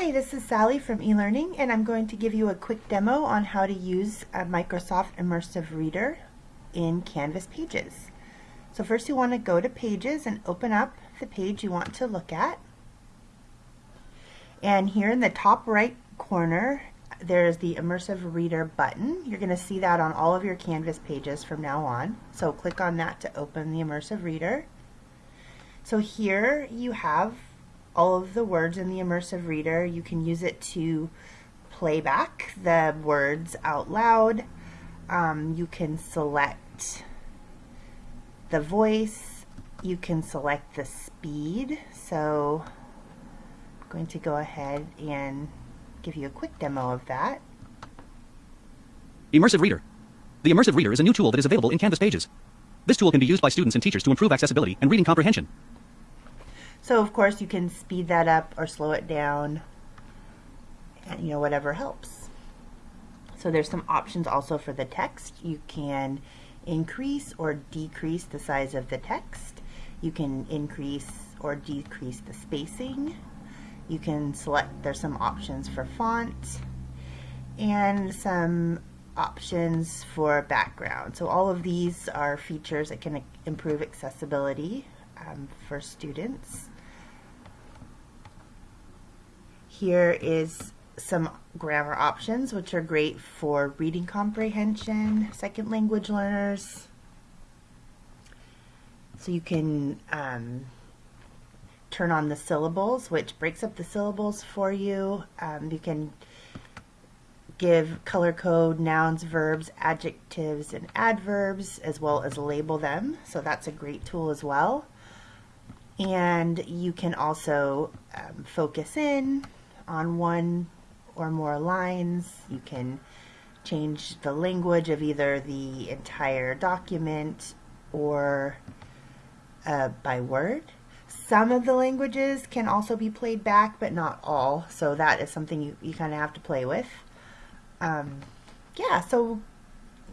Hi, this is Sally from eLearning and I'm going to give you a quick demo on how to use Microsoft Immersive Reader in Canvas Pages. So first you want to go to Pages and open up the page you want to look at. And here in the top right corner there's the Immersive Reader button. You're going to see that on all of your Canvas pages from now on. So click on that to open the Immersive Reader. So here you have all of the words in the immersive reader. You can use it to play back the words out loud. Um, you can select the voice. You can select the speed. So I'm going to go ahead and give you a quick demo of that. Immersive Reader. The Immersive Reader is a new tool that is available in Canvas Pages. This tool can be used by students and teachers to improve accessibility and reading comprehension. So of course you can speed that up or slow it down, and you know, whatever helps. So there's some options also for the text. You can increase or decrease the size of the text. You can increase or decrease the spacing. You can select, there's some options for font and some options for background. So all of these are features that can improve accessibility um, for students. Here is some grammar options, which are great for reading comprehension, second language learners. So you can um, turn on the syllables, which breaks up the syllables for you. Um, you can give color code nouns, verbs, adjectives, and adverbs, as well as label them. So that's a great tool as well. And you can also um, focus in, on one or more lines. You can change the language of either the entire document or uh, by word. Some of the languages can also be played back, but not all. So that is something you, you kind of have to play with. Um, yeah, so,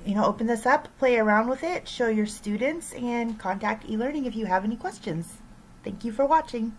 you know, open this up, play around with it, show your students, and contact eLearning if you have any questions. Thank you for watching.